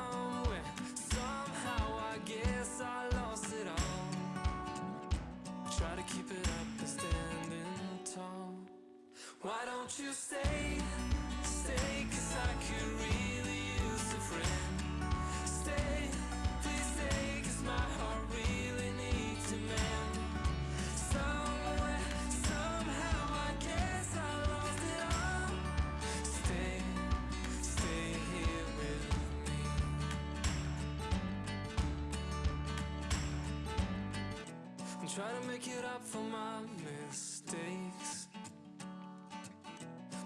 somewhere. Somehow I guess I lost it all. Try to keep it up and standing tall. Why don't you stay make it up for my mistakes.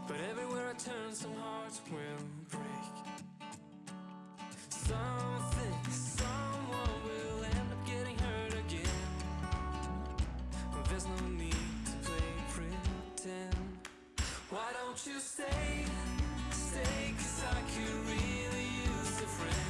But everywhere I turn, some hearts will break. Something, someone will end up getting hurt again. There's no need to play pretend. Why don't you stay, stay, cause I could really use a friend.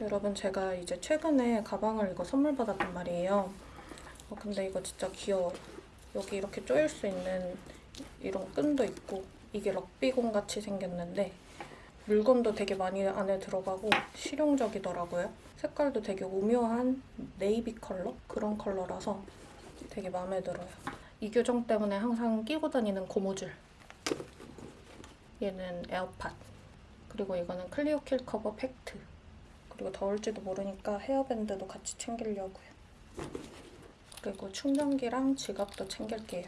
여러분 제가 이제 최근에 가방을 이거 선물 받았단 말이에요. 어, 근데 이거 진짜 귀여워. 여기 이렇게 조일 수 있는 이런 끈도 있고 이게 럭비공 같이 생겼는데 물건도 되게 많이 안에 들어가고 실용적이더라고요. 색깔도 되게 오묘한 네이비 컬러? 그런 컬러라서 되게 마음에 들어요. 이 교정 때문에 항상 끼고 다니는 고무줄. 얘는 에어팟. 그리고 이거는 클리오 킬 커버 팩트. 그리고 더울지도 모르니까 헤어밴드도 같이 챙기려고요. 그리고 충전기랑 지갑도 챙길게요.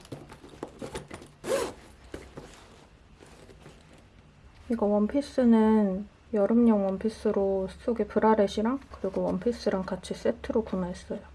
이거 원피스는 여름용 원피스로 속에 bralette이랑 그리고 원피스랑 같이 세트로 구매했어요.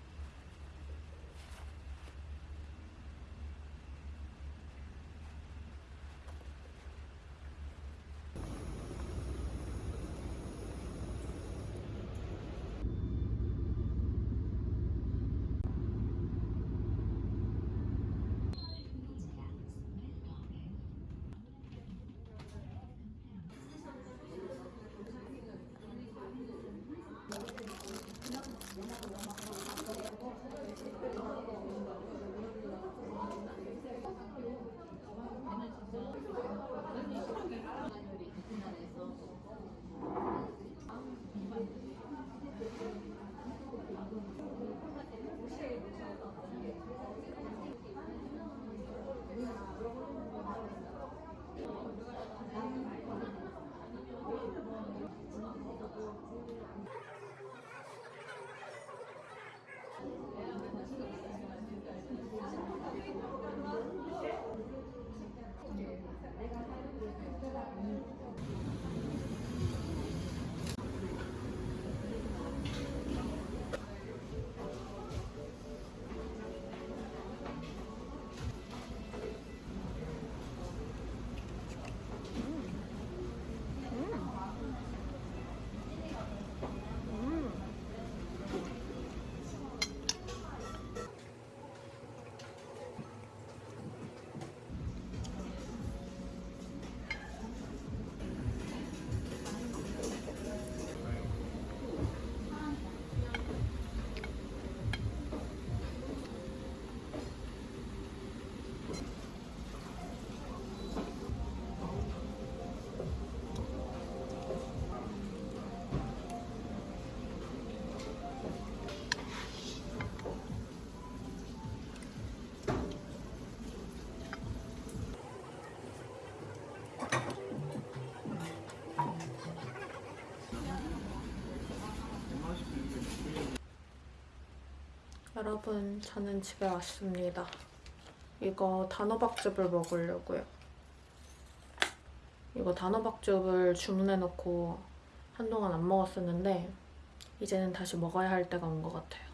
여러분, 저는 집에 왔습니다. 이거 단호박즙을 먹으려고요. 이거 단호박즙을 주문해놓고 한동안 안 먹었었는데 이제는 다시 먹어야 할 때가 온 것 같아요.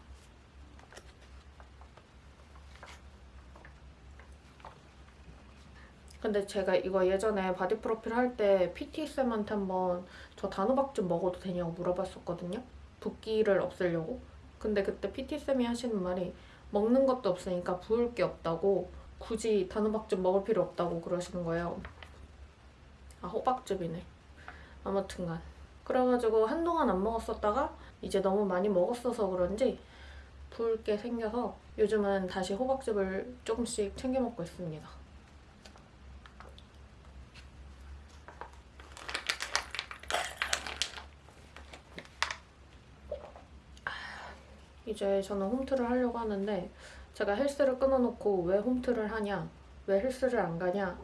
근데 제가 이거 예전에 바디 프로필 할 때 PT쌤한테 한번 저 단호박즙 먹어도 되냐고 물어봤었거든요. 붓기를 없애려고. 근데 그때 PT쌤이 하시는 말이 먹는 것도 없으니까 부을 게 없다고 굳이 단호박즙 먹을 필요 없다고 그러시는 거예요. 아 호박즙이네. 아무튼간 그래가지고 한동안 안 먹었었다가 이제 너무 많이 먹었어서 그런지 부을 게 생겨서 요즘은 다시 호박즙을 조금씩 챙겨 먹고 있습니다. 이제 저는 홈트를 하려고 하는데 제가 헬스를 끊어놓고 왜 홈트를 하냐, 왜 헬스를 안 가냐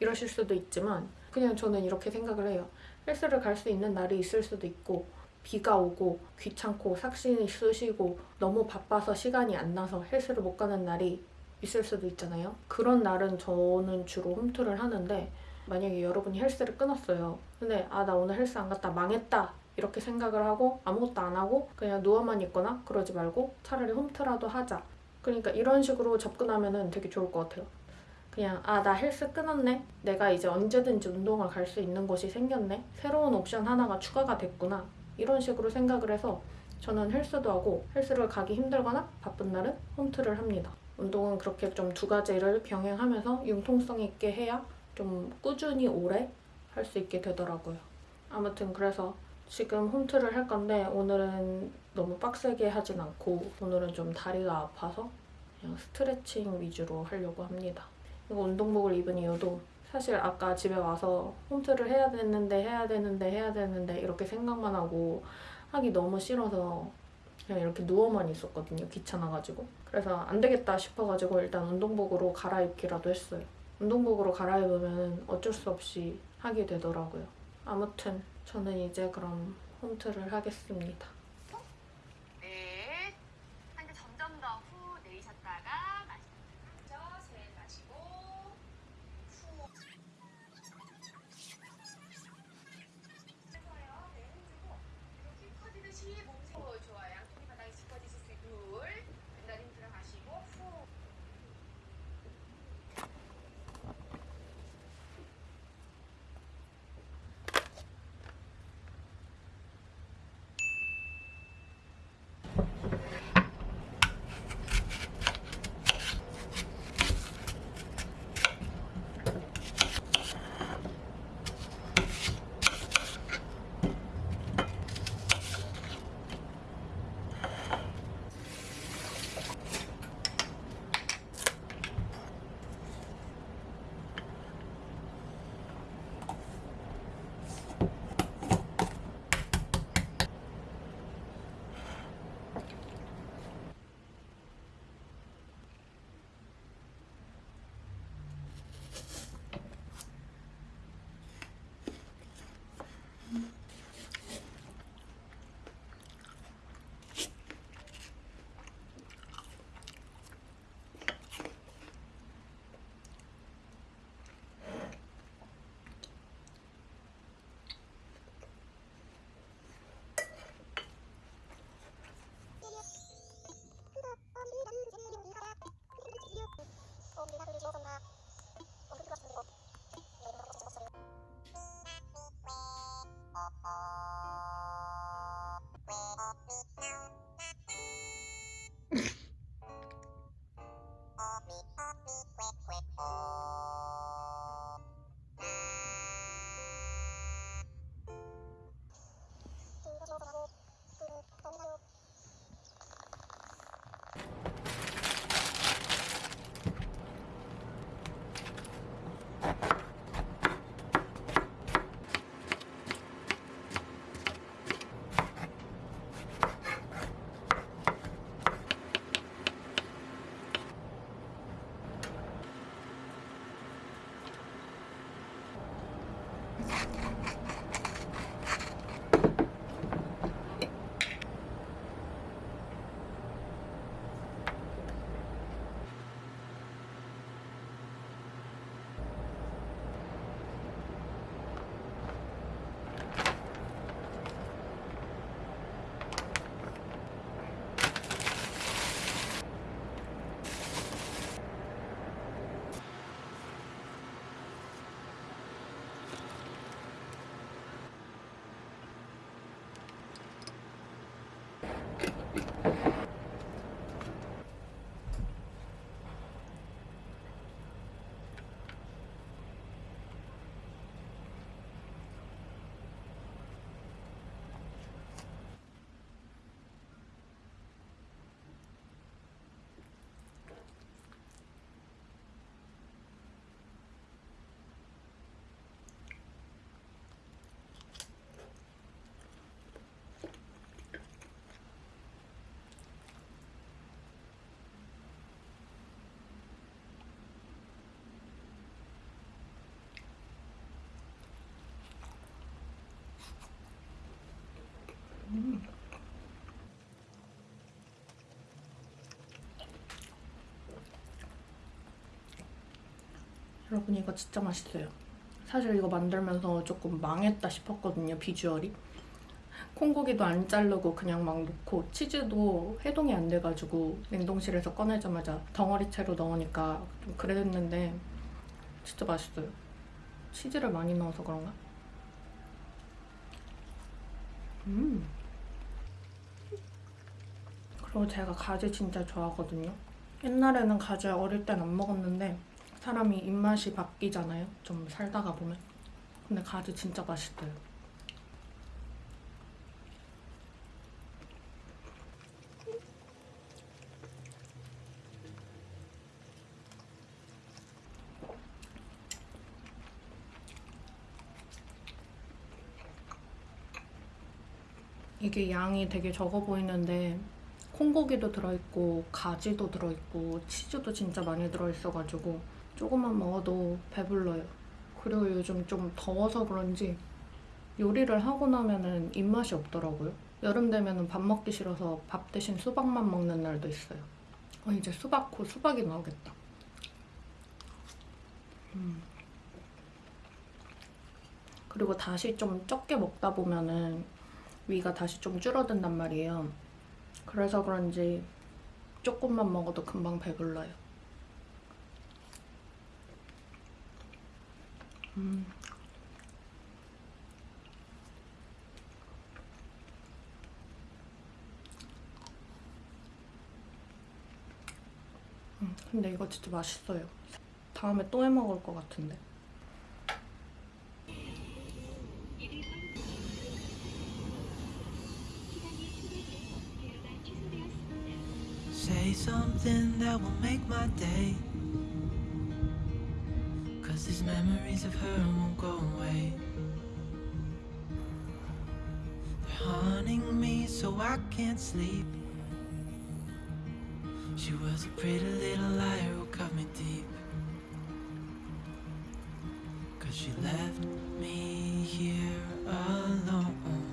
이러실 수도 있지만 그냥 저는 이렇게 생각을 해요. 헬스를 갈 수 있는 날이 있을 수도 있고 비가 오고 귀찮고 삭신이 쑤시고 너무 바빠서 시간이 안 나서 헬스를 못 가는 날이 있을 수도 있잖아요. 그런 날은 저는 주로 홈트를 하는데 만약에 여러분이 헬스를 끊었어요. 근데 아 나 오늘 헬스 안 갔다 망했다 이렇게 생각을 하고 아무것도 안 하고 그냥 누워만 있거나 그러지 말고 차라리 홈트라도 하자. 그러니까 이런 식으로 접근하면은 되게 좋을 것 같아요. 그냥 아 나 헬스 끊었네. 내가 이제 언제든지 운동을 갈 수 있는 곳이 생겼네. 새로운 옵션 하나가 추가가 됐구나. 이런 식으로 생각을 해서 저는 헬스도 하고 헬스를 가기 힘들거나 바쁜 날은 홈트를 합니다. 운동은 그렇게 좀 두 가지를 병행하면서 융통성 있게 해야 좀 꾸준히 오래 할 수 있게 되더라고요. 아무튼 그래서 지금 홈트를 할 건데 오늘은 너무 빡세게 하진 않고 오늘은 좀 다리가 아파서 그냥 스트레칭 위주로 하려고 합니다. 이거 운동복을 입은 이유도 사실 아까 집에 와서 홈트를 해야 되는데 해야 되는데 해야 되는데 이렇게 생각만 하고 하기 너무 싫어서 그냥 이렇게 누워만 있었거든요. 귀찮아가지고. 그래서 안 되겠다 싶어가지고 일단 운동복으로 갈아입기라도 했어요. 운동복으로 갈아입으면 어쩔 수 없이 하게 되더라고요. 아무튼 저는 이제 그럼 홈트를 하겠습니다. 여러분 이거 진짜 맛있어요. 사실 이거 만들면서 조금 망했다 싶었거든요 비주얼이. 콩고기도 안 자르고 그냥 막 넣고 치즈도 해동이 안 돼가지고 냉동실에서 꺼내자마자 덩어리채로 넣으니까 좀 그랬는데 진짜 맛있어요. 치즈를 많이 넣어서 그런가? 음. 그리고 제가 가지 진짜 좋아하거든요. 옛날에는 가지 어릴 땐 안 먹었는데 사람이 입맛이 바뀌잖아요. 좀 살다가 보면. 근데 가지 진짜 맛있어요. 이게 양이 되게 적어 보이는데 콩고기도 들어있고 가지도 들어있고 치즈도 진짜 많이 들어있어가지고 조금만 먹어도 배불러요. 그리고 요즘 좀 더워서 그런지 요리를 하고 나면은 입맛이 없더라고요. 여름 되면은 밥 먹기 싫어서 밥 대신 수박만 먹는 날도 있어요. 어, 이제 수박 곧 수박이 나오겠다. 음. 그리고 다시 좀 적게 먹다 보면은 위가 다시 좀 줄어든단 말이에요. 그래서 그런지 조금만 먹어도 금방 배불러요. 음. 음, 근데 이거 진짜 맛있어요. 다음에 또 해 먹을 것 같은데. Say something that will make my day. Cause these memories of her won't go away. They're haunting me so I can't sleep. She was a pretty little liar who cut me deep. Cause she left me here alone.